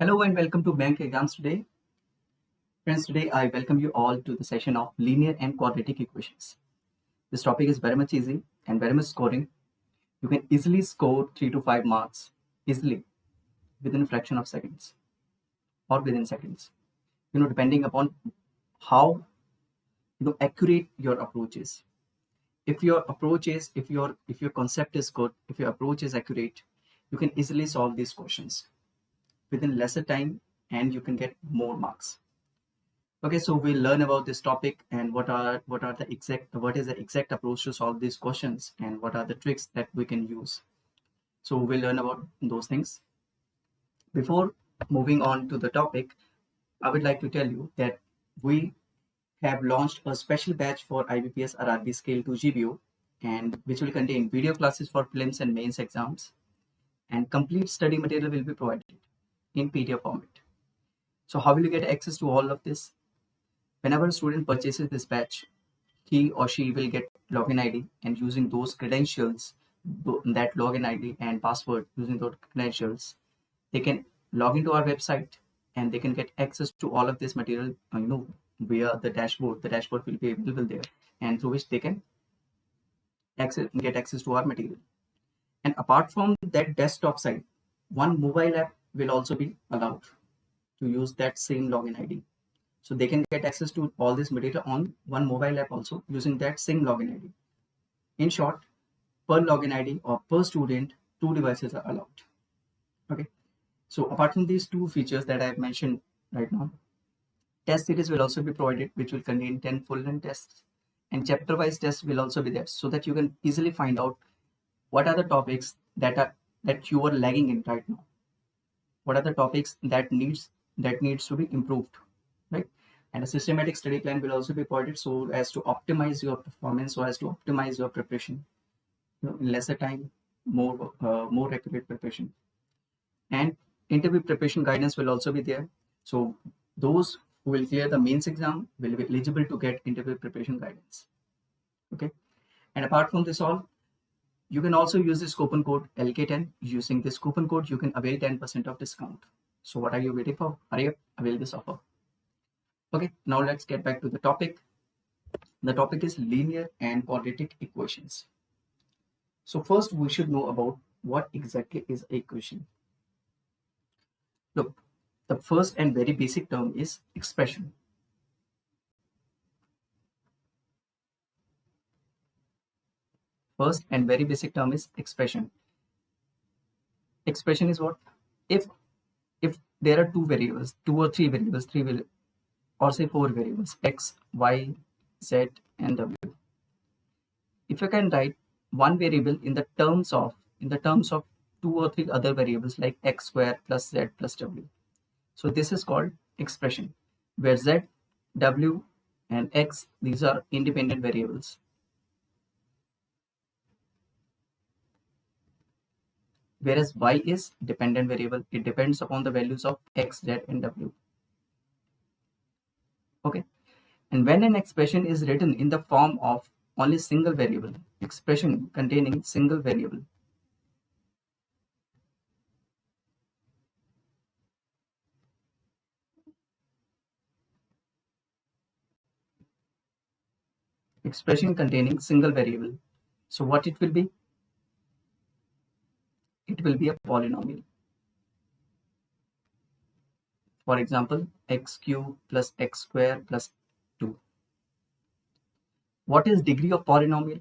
Hello and welcome to Bank Exams today. Friends, today I welcome you all to the session of linear and quadratic equations. This topic is very much easy and very much scoring. You can easily score 3 to 5 marks easily within a fraction of seconds or within seconds. You know, depending upon how you know accurate your approach is. If your approach is, if your if your concept is good, if your approach is accurate, you can easily solve these questions within lesser time and you can get more marks. Okay so we'll learn about this topic and what are what are the exact what is the exact approach to solve these questions and what are the tricks that we can use. So we'll learn about those things. Before moving on to the topic i would like to tell you that we have launched a special batch for IBPS RRB Scale 2 GBO and which will contain video classes for prelims and mains exams and complete study material will be provided in PDF format. So how will you get access to all of this? Whenever a student purchases this batch, he or she will get login ID and using those credentials, that login ID and password using those credentials, they can log into our website and they can get access to all of this material, uh, you know, via the dashboard. The dashboard will be available there and through which they can access, get access to our material. And apart from that desktop site, one mobile app will also be allowed to use that same login ID. So they can get access to all this metadata on one mobile app also using that same login ID. In short, per login ID or per student, two devices are allowed. Okay. So apart from these two features that I have mentioned right now, test series will also be provided, which will contain 10 full length tests and chapter wise tests will also be there so that you can easily find out what are the topics that are that you are lagging in right now what are the topics that needs that needs to be improved right? And a systematic study plan will also be provided so as to optimize your performance so as to optimize your preparation you know, in lesser time more uh, more accurate preparation. And interview preparation guidance will also be there. So those who will clear the mains exam will be eligible to get interview preparation guidance okay? And apart from this all you can also use this coupon code LK10. Using this coupon code, you can avail 10% of discount. So what are you waiting for? Hurry up, avail this offer. Okay, now let's get back to the topic. The topic is linear and quadratic equations. So first we should know about what exactly is equation. Look, the first and very basic term is expression. First and very basic term is expression. Expression is what? If if there are two variables two or three variables three will or say four variables x y z and w. If you can write one variable in the terms of in the terms of two or three other variables like x square plus z plus w. So this is called expression where z w and x these are independent variables whereas y is dependent variable it depends upon the values of x z and w. Okay. And when an expression is written in the form of only single variable expression containing single variable. Expression containing single variable. So what it will be it will be a polynomial. For example, x cube plus x square plus 2. What is degree of polynomial?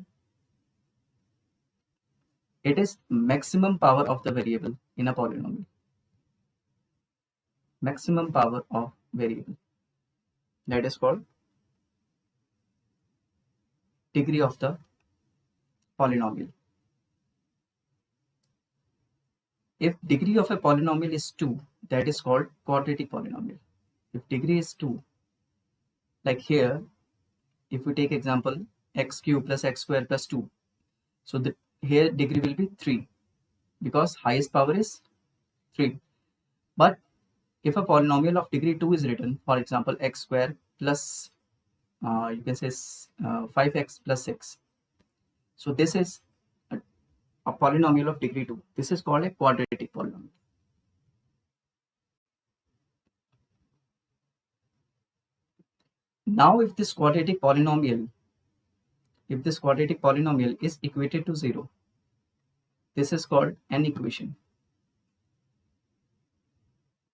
It is maximum power of the variable in a polynomial. Maximum power of variable. That is called degree of the polynomial. If degree of a polynomial is 2, that is called quadratic polynomial. If degree is 2, like here, if we take example x cube plus x square plus 2, so the here degree will be 3 because highest power is 3. But if a polynomial of degree 2 is written, for example, x square plus, uh, you can say uh, 5x plus 6. So this is a polynomial of degree 2. This is called a quadratic polynomial. Now, if this quadratic polynomial, if this quadratic polynomial is equated to 0, this is called an equation.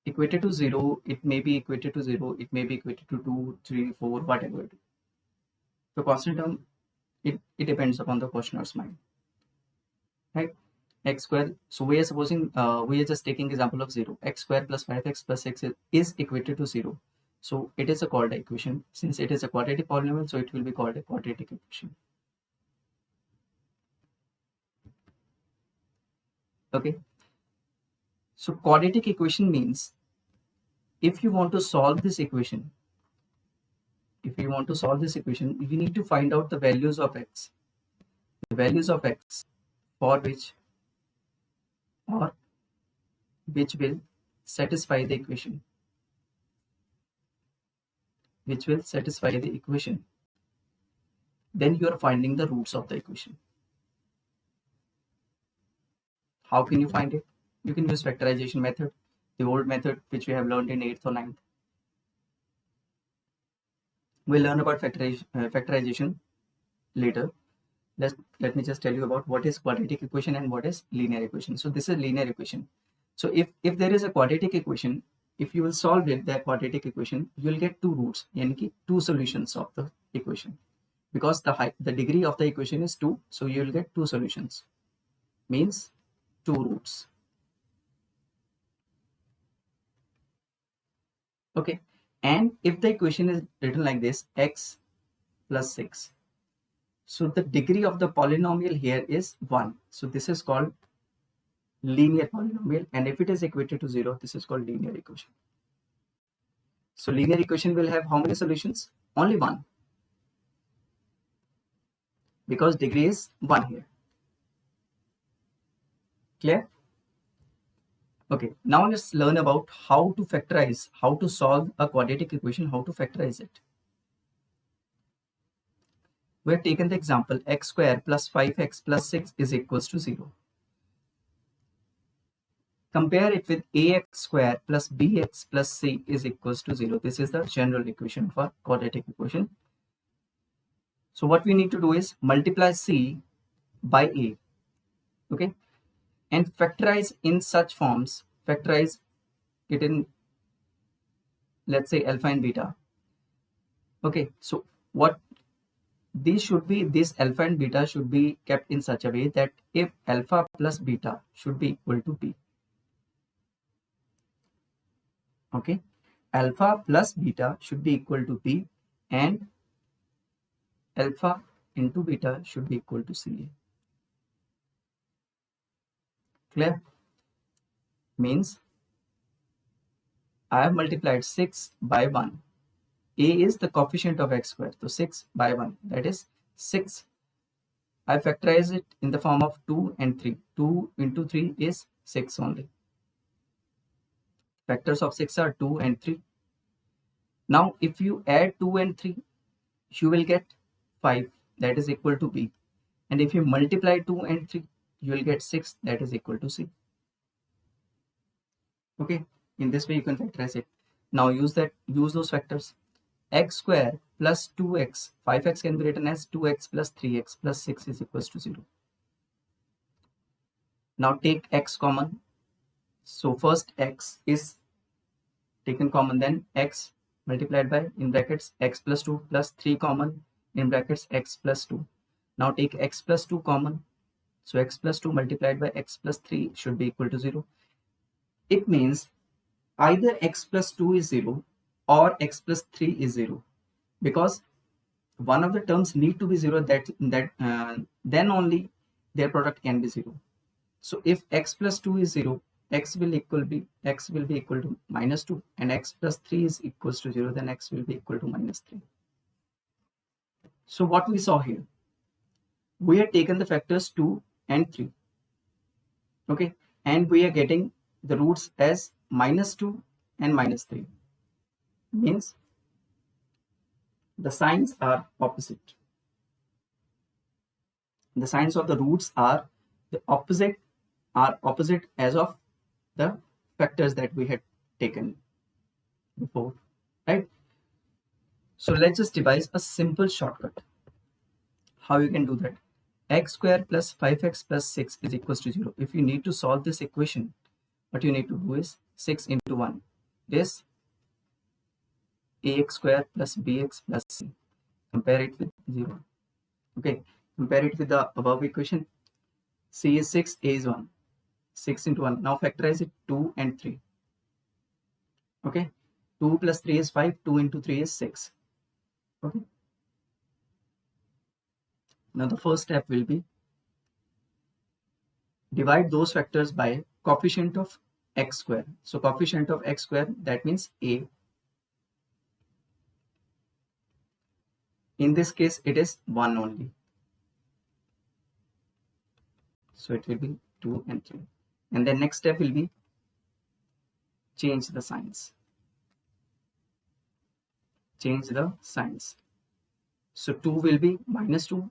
Equated to 0, it may be equated to 0, it may be equated to 2, 3, 4, whatever. The constant term, it, it depends upon the questioner's mind. Right? x square, so we are supposing, uh, we are just taking example of 0. x square plus 5x plus 6 is, is equated to 0 so it is a called equation. Since it is a quadratic polynomial, so it will be called a quadratic equation. Okay. So quadratic equation means if you want to solve this equation, if you want to solve this equation, you need to find out the values of x. The values of x for which or which will satisfy the equation which will satisfy the equation. Then you are finding the roots of the equation. How can you find it? You can use factorization method, the old method which we have learned in 8th or 9th. We'll learn about factoriz uh, factorization later. Let's, let me just tell you about what is quadratic equation and what is linear equation. So this is linear equation. So if, if there is a quadratic equation, if you will solve it the quadratic equation you will get two roots yani two solutions of the equation. Because the height the degree of the equation is 2 so you will get two solutions. Means two roots. Okay. And if the equation is written like this x plus 6 so the degree of the polynomial here is 1 so this is called linear polynomial. And if it is equated to 0 this is called linear equation. So linear equation will have how many solutions? Only one. Because degree is 1 here. Clear? Okay. Now let's learn about how to factorize how to solve a quadratic equation how to factorize it we have taken the example x square plus 5x plus 6 is equals to 0 Compare it with ax square plus bx plus c is equals to 0. This is the general equation for quadratic equation. So what we need to do is multiply c by a. Okay. And factorize in such forms. Factorize it in let's say alpha and beta. Okay. So what these should be this alpha and beta should be kept in such a way that if alpha plus beta should be equal to b okay? Alpha plus beta should be equal to p and alpha into beta should be equal to ca clear? Means I have multiplied 6 by 1 a is the coefficient of x square so 6 by 1 that is 6 I factorize it in the form of 2 and 3 2 into 3 is 6 only Factors of 6 are 2 and 3. Now, if you add 2 and 3, you will get 5 that is equal to B. And if you multiply 2 and 3, you will get 6 that is equal to C. Okay, in this way you can factorize it. Now use that, use those factors. X square plus 2x, 5x can be written as 2x plus 3x plus 6 is equals to 0. Now take x common, so first x is taken common then x multiplied by in brackets x plus 2 plus 3 common in brackets x plus 2. Now take x plus 2 common. So x plus 2 multiplied by x plus 3 should be equal to 0. It means either x plus 2 is 0 or x plus 3 is 0 because one of the terms need to be 0 that that uh, then only their product can be 0. So if x plus 2 is 0 x will equal be x will be equal to minus 2 and x plus 3 is equals to 0 then x will be equal to minus 3 so what we saw here we have taken the factors 2 and 3 okay? And we are getting the roots as minus 2 and minus 3 means the signs are opposite the signs of the roots are the opposite are opposite as of the factors that we had taken before right so let's just devise a simple shortcut. How you can do that? x square plus 5x plus 6 is equals to 0. If you need to solve this equation, what you need to do is 6 into 1. This ax square plus bx plus c. Compare it with 0. Okay, compare it with the above equation. c is 6, a is 1. 6 into 1. Now factorize it 2 and 3. Okay, 2 plus 3 is 5, 2 into 3 is 6. Okay. Now the first step will be divide those factors by coefficient of x square. So coefficient of x square that means a. In this case it is 1 only. So it will be 2 and 3. And then next step will be change the signs. Change the signs. So 2 will be minus 2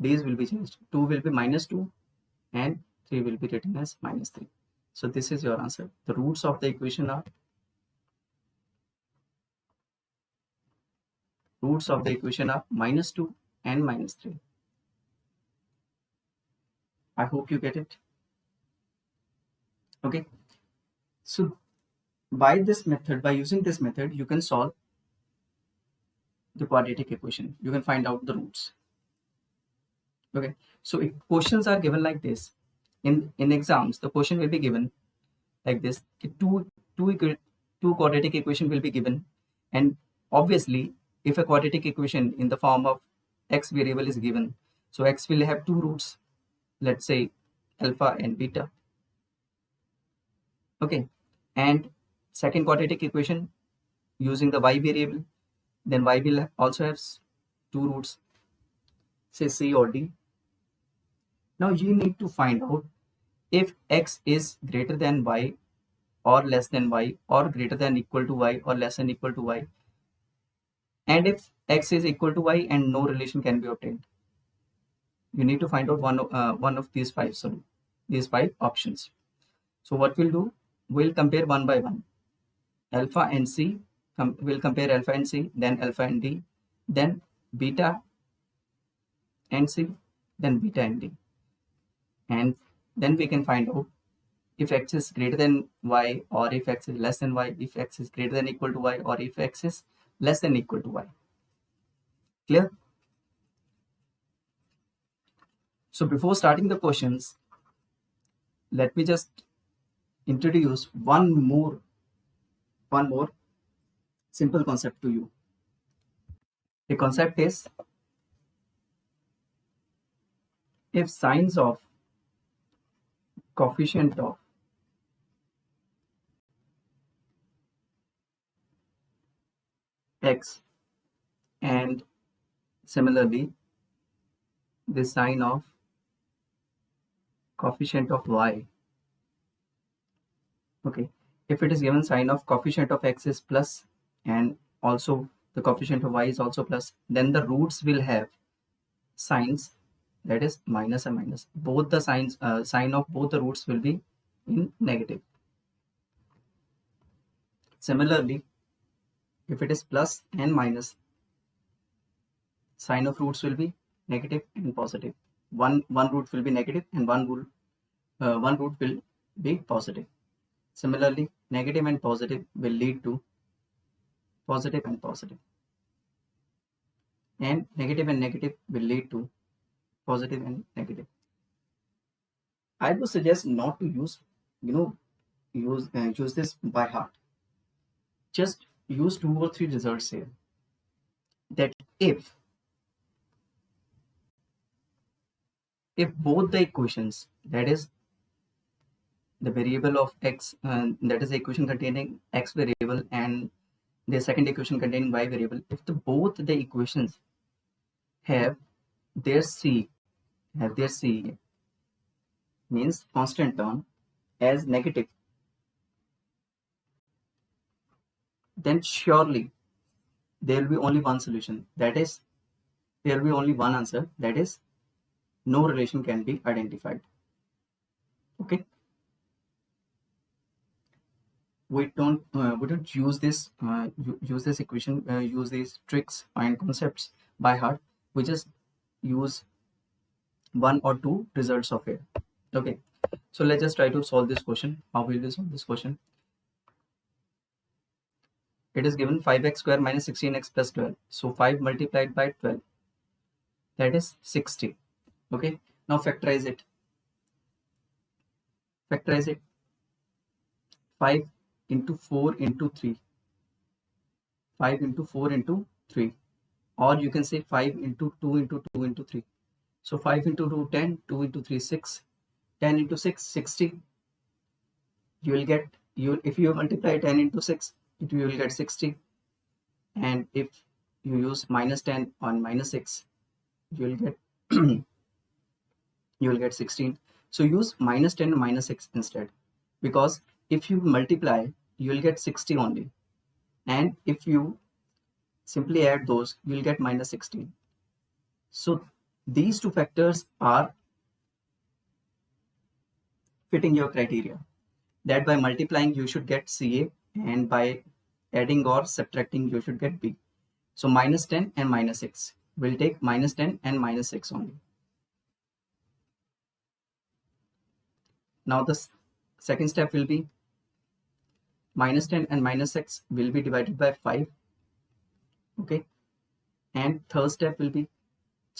these will be changed 2 will be minus 2 and 3 will be written as minus 3 so this is your answer the roots of the equation are roots of the equation are minus 2 and minus 3 i hope you get it. Okay. So by this method by using this method you can solve the quadratic equation. You can find out the roots. Okay. So if questions are given like this in in exams the question will be given like this two two two quadratic equation will be given. And obviously if a quadratic equation in the form of x variable is given so x will have two roots let's say alpha and beta okay and second quadratic equation using the y variable then y will also have two roots say c or d now you need to find out if x is greater than y or less than y or greater than equal to y or less than equal to y. And if x is equal to y and no relation can be obtained. You need to find out one, uh, one of these five, sorry, these five options. So what we'll do, we'll compare one by one. Alpha and C, com we'll compare alpha and C, then alpha and D, then beta and C, then beta and D and then we can find out if x is greater than y or if x is less than y if x is greater than equal to y or if x is less than equal to y. Clear? So before starting the questions let me just introduce one more one more simple concept to you. The concept is if signs of coefficient of x and similarly the sign of coefficient of y. Okay if it is given sign of coefficient of x is plus and also the coefficient of y is also plus then the roots will have signs that is minus and minus. Both the signs uh, sign of both the roots will be in negative. Similarly if it is plus and minus sign of roots will be negative and positive. One one root will be negative and one root uh, one root will be positive. Similarly negative and positive will lead to positive and positive. And negative and negative will lead to positive and negative. I would suggest not to use you know use uh, use this by heart. Just use two or three results here that if if both the equations that is the variable of x uh, that is the equation containing x variable and the second equation containing y variable if the both the equations have their c have their C means constant term as negative, then surely there will be only one solution. That is, there will be only one answer. That is, no relation can be identified. Okay. we don't uh, we don't use this uh, use this equation uh, use these tricks and concepts by heart we just use one or two results of it okay so let's just try to solve this question how will we solve this question it is given 5x square minus 16x plus 12 so 5 multiplied by 12 that is 60 okay? Now factorize it. Factorize it. 5 into 4 into 3 5 into 4 into 3 or you can say 5 into 2 into 2 into 3 so 5 into 2 10 2 into 3 6 10 into 6 60 you will get you if you multiply 10 into 6 it will get 60 and if you use minus 10 on minus 6 you will get you will get 16 so use minus 10 minus 6 instead. Because if you multiply you will get 60 only. And if you simply add those you will get minus 16 so these two factors are fitting your criteria. That by multiplying you should get CA and by adding or subtracting you should get B. So minus 10 and minus 6 will take minus 10 and minus 6 only. Now the second step will be minus 10 and minus 6 will be divided by 5 okay? And third step will be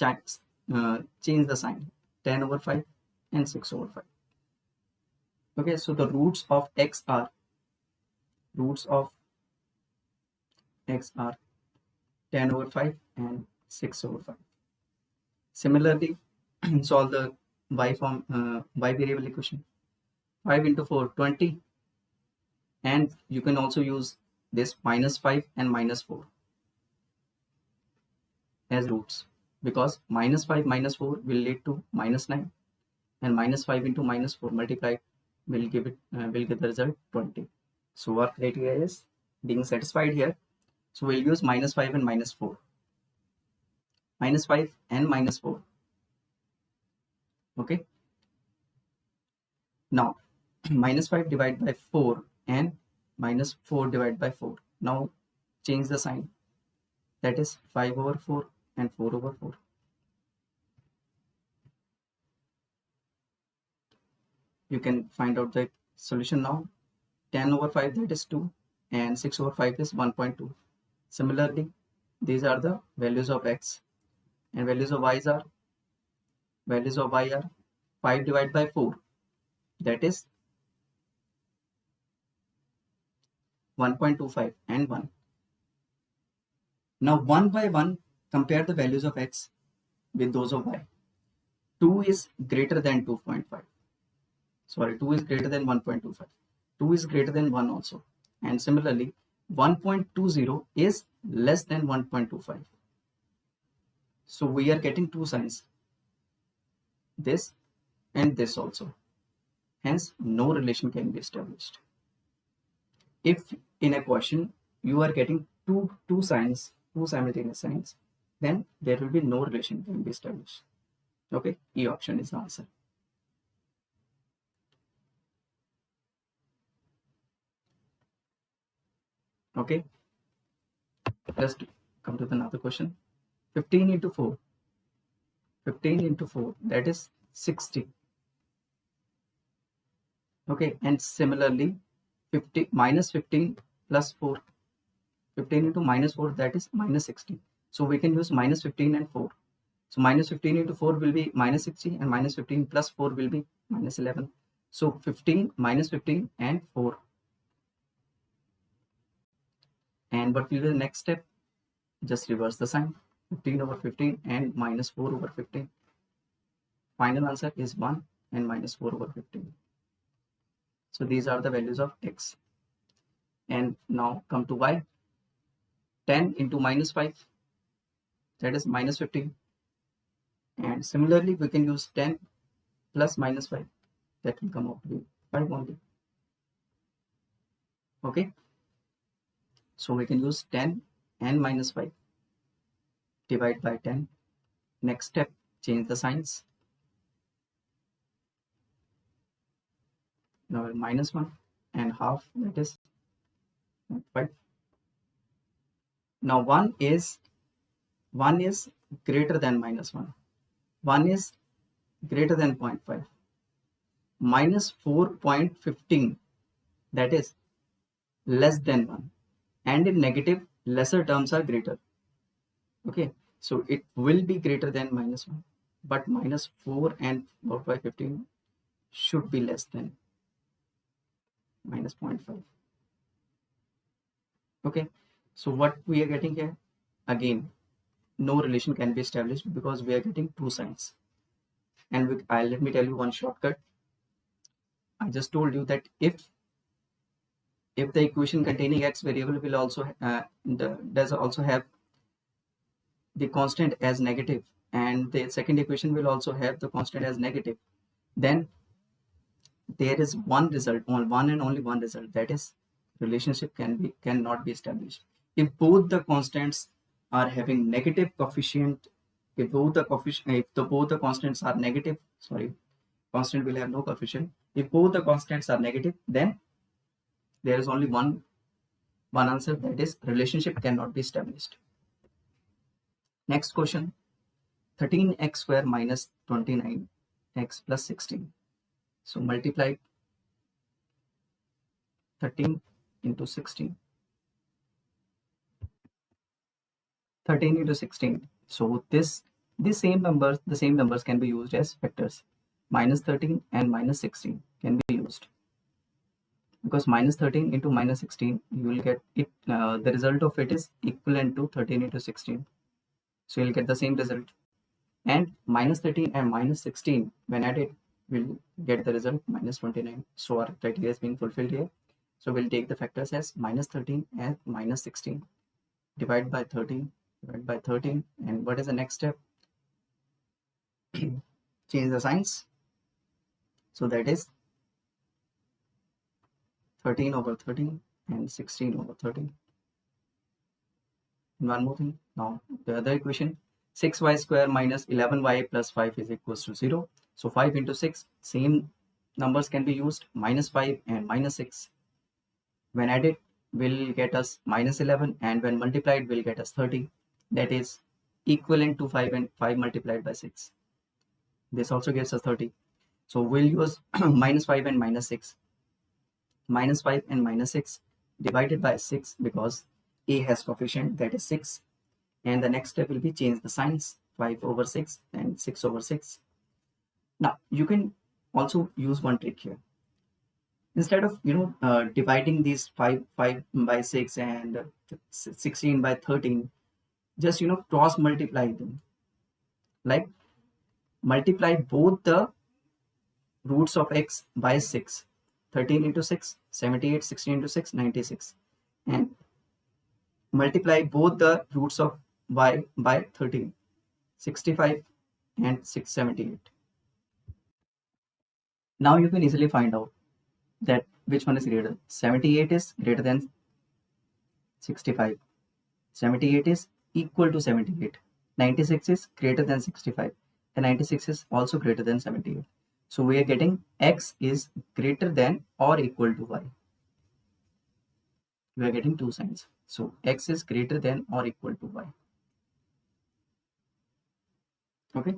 uh, change the sign. 10 over 5 and 6 over 5 okay? So the roots of x are roots of x are 10 over 5 and 6 over 5 similarly solve the y form uh, y variable equation 5 into 4 20 and you can also use this minus 5 and minus 4 as roots because minus 5 minus 4 will lead to minus 9 and minus 5 into minus 4 multiplied will give it uh, will give the result 20 so our criteria is being satisfied here so we'll use minus 5 and minus 4 minus 5 and minus 4 okay now minus 5 divided by 4 and minus 4 divided by 4. Now change the sign. That is 5 over 4 and 4 over 4. You can find out the solution now. 10 over 5 that is 2 and 6 over 5 is 1.2. Similarly, these are the values of x and values of y are values of y are 5 divided by 4 that is 1.25 and 1. Now one by one compare the values of x with those of y. 2 is greater than 2.5. Sorry, 2 is greater than 1.25. 2 is greater than 1 also. And similarly, 1.20 is less than 1.25. So we are getting two signs. This and this also. Hence, no relation can be established. If in a question you are getting two two signs two simultaneous signs then there will be no relation can be established okay e option is the answer okay. Let's come to another question. 15 into 4 15 into 4 that is 60 okay and similarly 50 minus 15 plus 4 15 into minus 4 that is minus 60 so we can use minus 15 and 4 so minus 15 into 4 will be minus 60 and minus 15 plus 4 will be minus 11 so 15 minus 15 and 4 and what will be the next step just reverse the sign 15 over 15 and minus 4 over 15 final answer is 1 and minus 4 over 15 so these are the values of x. And now come to y. 10 into minus 5 that is minus 15 and similarly we can use 10 plus minus 5 that will come out to be 5 only. Okay so we can use 10 and minus 5 divide by 10 next step change the signs. Now minus 1 and half that is 5 now 1 is 1 is greater than minus 1 1 is greater than 0.5 minus 4.15 that is less than 1 and in negative lesser terms are greater. Okay? So it will be greater than minus 1 but minus 4 and 4 by 15 should be less than minus 0.5 okay? So what we are getting here? Again no relation can be established because we are getting two signs. And we, uh, let me tell you one shortcut. I just told you that if if the equation containing x variable will also uh, the, does also have the constant as negative and the second equation will also have the constant as negative then there is one result on one and only one result that is relationship can be cannot be established. If both the constants are having negative coefficient if both the coefficient if the both the constants are negative sorry constant will have no coefficient. If both the constants are negative then there is only one one answer that is relationship cannot be established. Next question. 13x square minus 29x plus 16 so multiply 13 into 16 13 into 16 so this the same numbers the same numbers can be used as factors. Minus 13 and minus 16 can be used because minus 13 into minus 16 you will get it uh, the result of it is equivalent to 13 into 16 so you'll get the same result. And minus 13 and minus 16 when added will get the result minus 29 so our criteria is being fulfilled here. So we'll take the factors as minus 13 and minus 16 divide by 13 divide by 13 and what is the next step? Change the signs. So that is 13 over 13 and 16 over 13 and one more thing. Now the other equation 6y square minus 11y plus 5 is equals to 0 so 5 into 6 same numbers can be used minus 5 and minus 6 when added will get us minus 11 and when multiplied will get us 30 that is equivalent to 5 and 5 multiplied by 6 this also gives us 30 so we'll use minus 5 and minus 6. Minus 5 and minus 6 divided by 6 because a has coefficient that is 6. And the next step will be change the signs 5 over 6 and 6 over 6. Now you can also use one trick here. Instead of you know uh, dividing these 5 5 by 6 and 16 by 13, just you know cross multiply them. Like multiply both the roots of x by 6 13 into 6 78 16 into 6 96 and multiply both the roots of y by 13 65 and 678 now you can easily find out that which one is greater. 78 is greater than 65 78 is equal to 78 96 is greater than 65 and 96 is also greater than 78 so we are getting x is greater than or equal to y. We are getting two signs. So x is greater than or equal to y. Okay.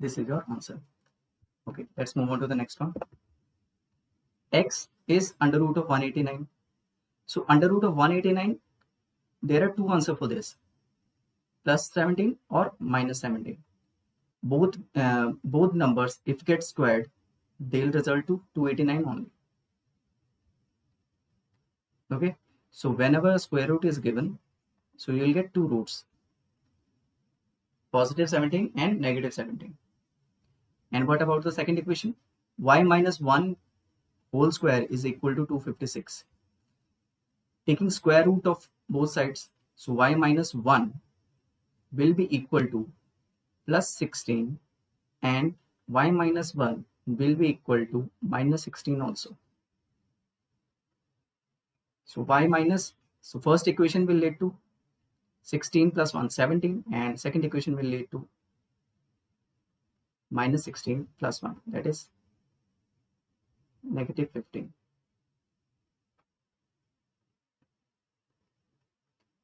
This is your answer. Okay, let's move on to the next one. x is under root of 189. So under root of 189, there are two answers for this. Plus 17 or minus 17 both uh, both numbers if get squared they'll result to 289 only. Okay? So whenever a square root is given so you'll get two roots positive 17 and negative 17 and what about the second equation? Y minus 1 whole square is equal to 256 taking square root of both sides so y minus 1 will be equal to plus 16 and y minus 1 will be equal to minus 16 also. So y minus, so first equation will lead to 16 plus 1, 17 and second equation will lead to minus 16 plus 1 that is negative 15.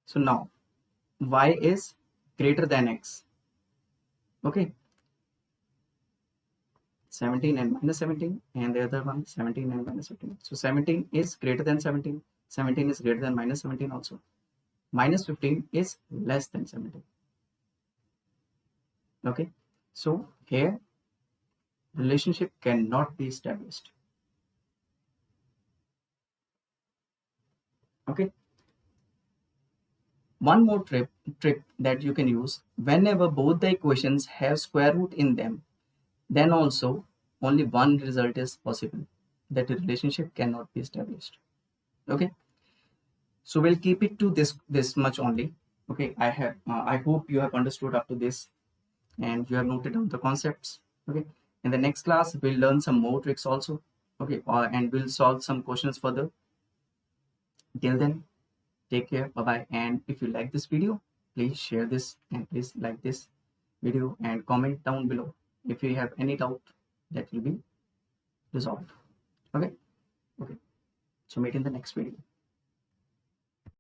So now y is greater than x okay. 17 and minus 17 and the other one 17 and minus 17 so 17 is greater than 17 17 is greater than minus 17 also. Minus 15 is less than 17 okay. So here relationship cannot be established. Okay one more trip, trick that you can use whenever both the equations have square root in them. Then also only one result is possible. That the relationship cannot be established. Okay? So we'll keep it to this this much only. Okay? I have uh, i hope you have understood up to this and you have noted down the concepts. Okay? In the next class we'll learn some more tricks also. Okay? Uh, and we'll solve some questions further. Till then take care. Bye bye and if you like this video please share this and please like this video and comment down below if you have any doubt that will be resolved. Okay? Okay. So meet in the next video